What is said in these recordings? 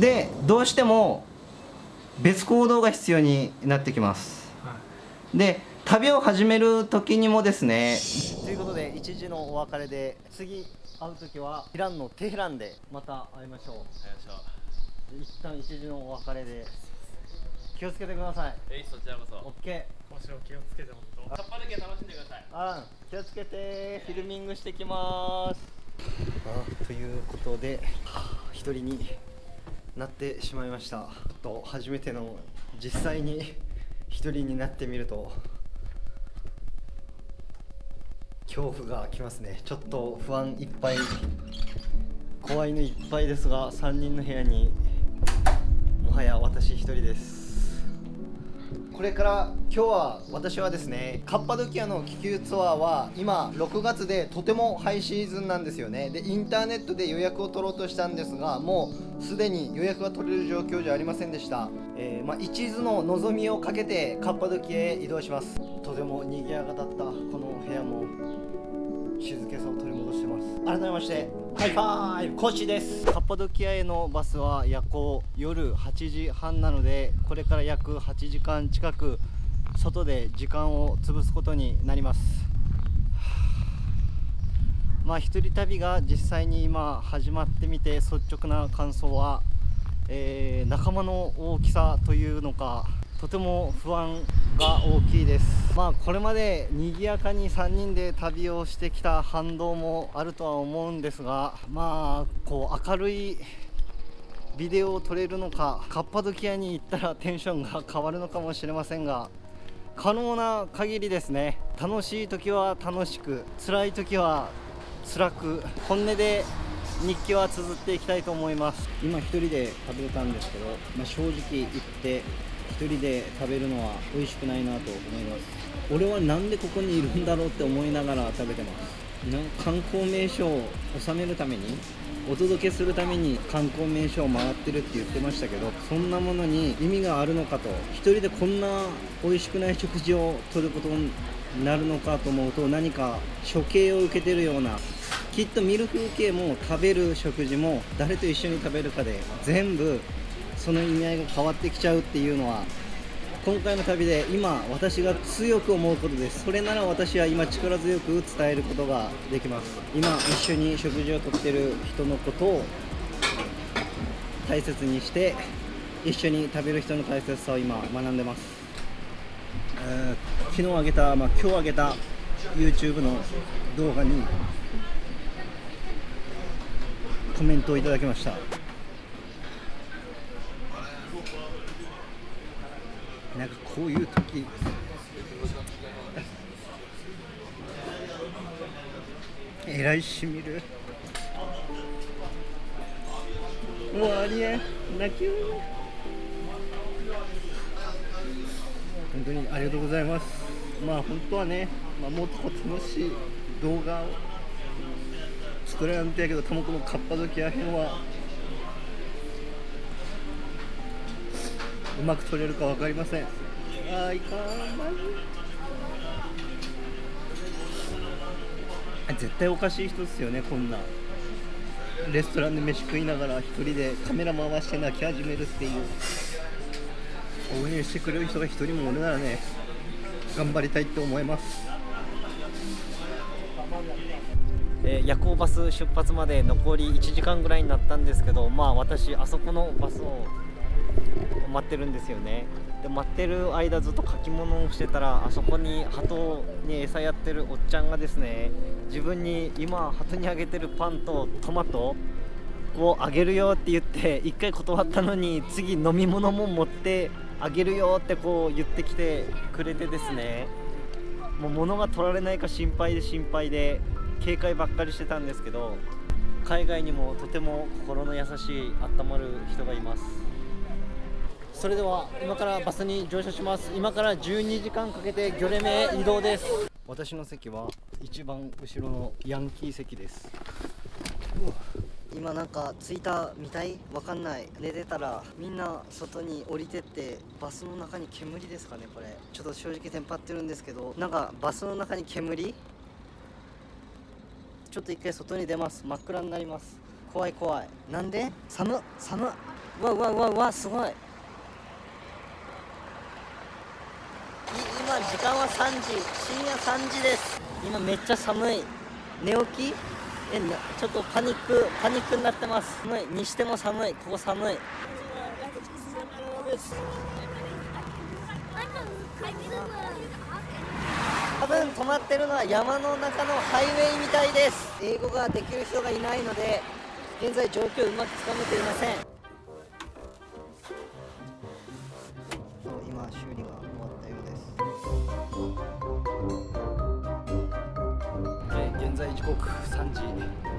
でどうしても別行動が必要になってきます。で旅を始める時にもですねということで一時のお別れで次会う時はイランのテヘランでまた会いましょう。一旦一時のお別れで気をつけてください。えいそちらこそ。オッケー。もちろん気をつけて本当カッパだけ楽しんでください。あ気をつけて。フィルミングしてきます。あということで一人になってしまいました。と初めての実際に1人になってみると恐怖がきますね。ちょっと不安いっぱい。怖いのいっぱいですが3人の部屋にもはや私1人です。これから今日は私はですねカッパドキアの気球ツアーは今6月でとてもハイシーズンなんですよね。でインターネットで予約を取ろうとしたんですがもうすでに予約が取れる状況じゃありませんでした、えーまあ、一縷の望みをかけてカッパドキアへ移動します。とても賑やかだったこの部屋も静けさを取り戻してます。改めましてハイファイブコシです。カッパドキアへのバスは夜行夜8時半なのでこれから約8時間近く外で時間を潰すことになります。まあ一人旅が実際に今始まってみて率直な感想は、えー仲間の大きさというのかとても不安が大きいです。まあこれまで賑やかに3人で旅をしてきた反動もあるとは思うんですがまあこう明るいビデオを撮れるのかカッパドキアに行ったらテンションが変わるのかもしれませんが可能な限りですね。楽しい時は楽しく辛い時は辛く本音で日記は綴っていきたいと思います。今一人で食べたんですけど、まあ、正直言って一人で食べるのは美味しくないなと思います。俺はなんでここにいるんだろうって思いながら食べてます。な観光名所を収めるためにお届けするために観光名所を回ってるって言ってましたけどそんなものに意味があるのかと一人でこんな美味しくない食事をとることになるのかと思うと何か処刑を受けてるようなきっと見る風景も食べる食事も誰と一緒に食べるかで全部その意味合いが変わってきちゃうっていうのは今回の旅で今私が強く思うことです。それなら私は今力強く伝えることができます。今一緒に食事をとってる人のことを大切にして一緒に食べる人の大切さを今学んでます、えー昨日あげた、まあ、今日あげた YouTube の動画にコメントをいただきました。なんかこういう時。えらいしみる。もうありえん。泣きよ本当にありがとうございます。まあ本当はね、まあ、もっと楽しい動画を作れなんてやけどたまこのカッパドキア編はうまく撮れるか分かりません。あいかんマジ絶対おかしい人ですよねこんな。レストランで飯食いながら一人でカメラ回して泣き始めるっていう。応援してくれる人が一人もおるならね頑張りたいって思います。えー夜行バス出発まで残り1時間ぐらいになったんですけどまあ私あそこのバスを待ってるんですよね。で待ってる間ずっと書き物をしてたらあそこに鳩に餌やってるおっちゃんがですね自分に今鳩にあげてるパンとトマトをあげるよって言って一回断ったのに次飲み物も持ってあげるよってこう言ってきてくれてですねもう物が取られないか心配で心配で警戒ばっかりしてたんですけど海外にもとても心の優しい温まる人がいます。それでは今からバスに乗車します。今から12時間かけてギョレメへ移動です。私の席は一番後ろのヤンキー席です。今なんか着いたみたい？わかんない。寝てたらみんな外に降りてってバスの中に煙ですかねこれ。ちょっと正直テンパってるんですけどなんかバスの中に煙ちょっと一回外に出ます。真っ暗になります。怖い怖い。なんで？寒っ。寒っ。うわうわうわうわすごいい今時間は3時深夜3時です。今めっちゃ寒い。寝起き？えちょっとパニックパニックになってます。寒い。にしても寒い。ここ寒い。多分止まってるのは山の中のハイウェイみたいです。英語ができる人がいないので現在状況をうまくつかめていません。現在時刻3時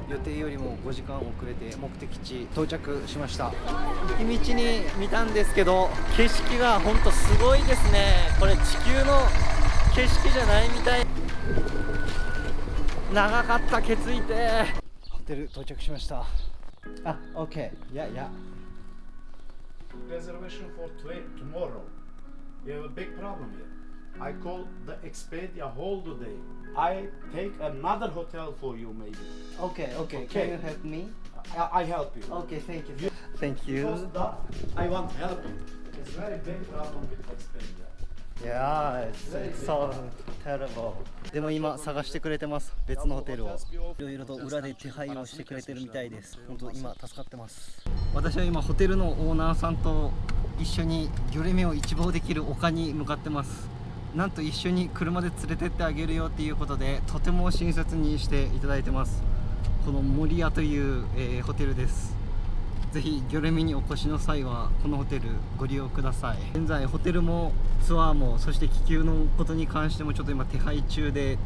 予定よりも5時間遅れて目的地到着しました。道に見たんですけど景色が本当すごいですね。これ地球の景色じゃないみたい。長かったケツいて。ホテル到着しました。あ OK いやいや。Reservation for tomorrow. We have a big problem here. I call the Expedia hold today. I take another hotel for you maybe. OK OK Okay. Can you help me? I, I help you. OK thank you Thank Because you the, I want help you. It's very big problem with Expedia. Yeah, it's, it's so terrible. でも今探してくれてます別のホテルをいろいろと裏で手配をしてくれてるみたいです本当今助かってます私は今ホテルのオーナーさんと一緒にギョレメを一望できる丘に向かってますなんと一緒に車で連れてってあげるよっていうことでとても親切にしていただいてます。この森屋という、えーホテルです。ぜひギョレミにお越しの際はこのホテルご利用ください。現在ホテルもツアーもそして気球のことに関してもちょっと今手配中で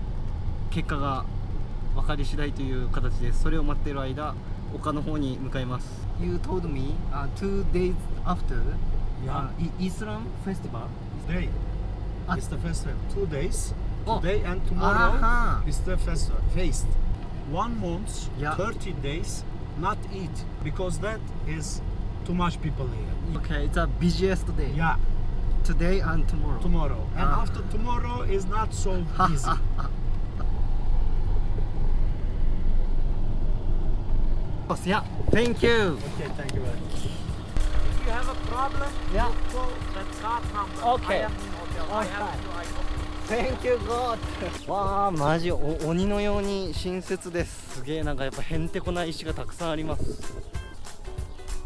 結果が分かり次第という形ですそれを待っている間丘の方に向かいます。You told me、uh, two days after Yeah. uh, Islam festival? Today Ah. is the festival. Two days. Oh. Today and tomorrow Aha. is the festival. Feast. One month, Yeah. 30 days, not eat because that is too much people here. Okay it's a busiest day Yeah, today and tomorrow tomorrow. And Ah. after tomorrow is not so easy. Yeah thank you Okay, thank you very much. I have a problem, yeah. let's go。オッケ I am in hotel. Okay. thank you go わあマジお鬼のように親切です。すげえなんかやっぱへんてこな石がたくさんあります。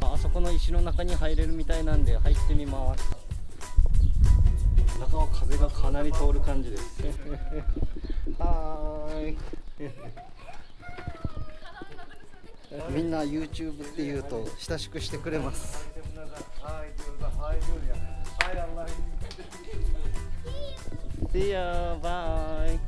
あ,あそこの石の中に入れるみたいなんで入ってみます。中は風がかなり通る感じです。はーい。みんな YouTube って言うと親しくしてくれます See ya, bye.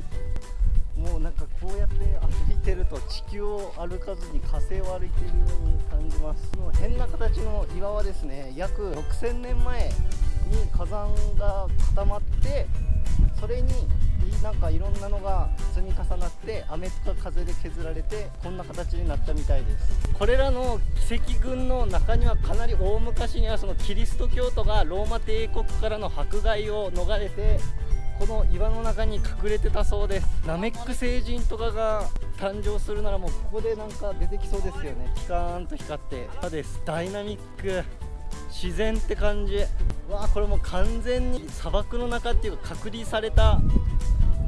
もうなんかこうやって歩いてると地球を歩かずに火星を歩いているように感じますこの変な形の岩はですね約6000年前に火山が固まってそれになんかいろんなのが積み重なって雨とか風で削られてこんな形になったみたいです。これらの奇跡群の中にはかなり大昔にはそのキリスト教徒がローマ帝国からの迫害を逃れてこの岩の中に隠れてたそうです。ナメック星人とかが誕生するならもうここでなんか出てきそうですよね。ピカーンと光って。です。ダイナミック。自然って感じ。わあこれもう完全に砂漠の中っていうか隔離された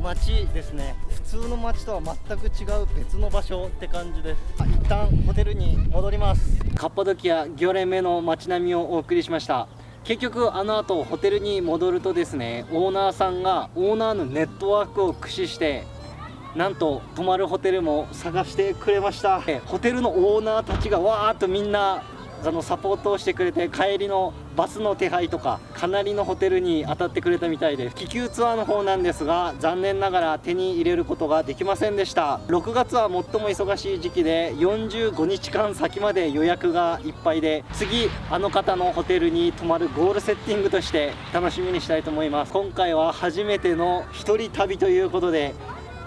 街ですね。普通の街とは全く違う別の場所って感じです。あ一旦ホテルに戻ります。カッパドキアギョレメの街並みをお送りしました。結局あの後ホテルに戻るとですねオーナーさんがオーナーのネットワークを駆使してなんと泊まるホテルも探してくれました。ホテルのオーナーたちがわーっとみんなあのサポートをしてくれて帰りのバスの手配とかかなりのホテルに当たってくれたみたいで気球ツアーの方なんですが残念ながら手に入れることができませんでした。6月は最も忙しい時期で45日間先まで予約がいっぱいで次あの方のホテルに泊まるゴールセッティングとして楽しみにしたいと思います。今回は初めての一人旅ということで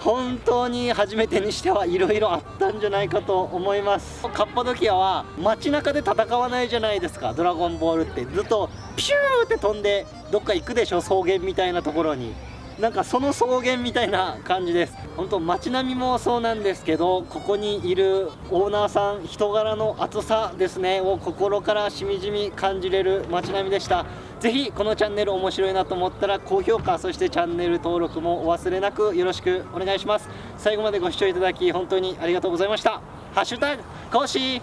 本当に初めてにしてはいろいろあったんじゃないかと思います。カッパドキアは街中で戦わないじゃないですか。ドラゴンボールってずっとピューって飛んでどっか行くでしょ草原みたいなところに。なんかその草原みたいな感じです。本当街並みもそうなんですけどここにいるオーナーさん人柄の熱さですねを心からしみじみ感じれる街並みでした。ぜひこのチャンネル面白いなと思ったら高評価そしてチャンネル登録もお忘れなくよろしくお願いします。最後までご視聴いただき本当にありがとうございました。ハッシュタグ講師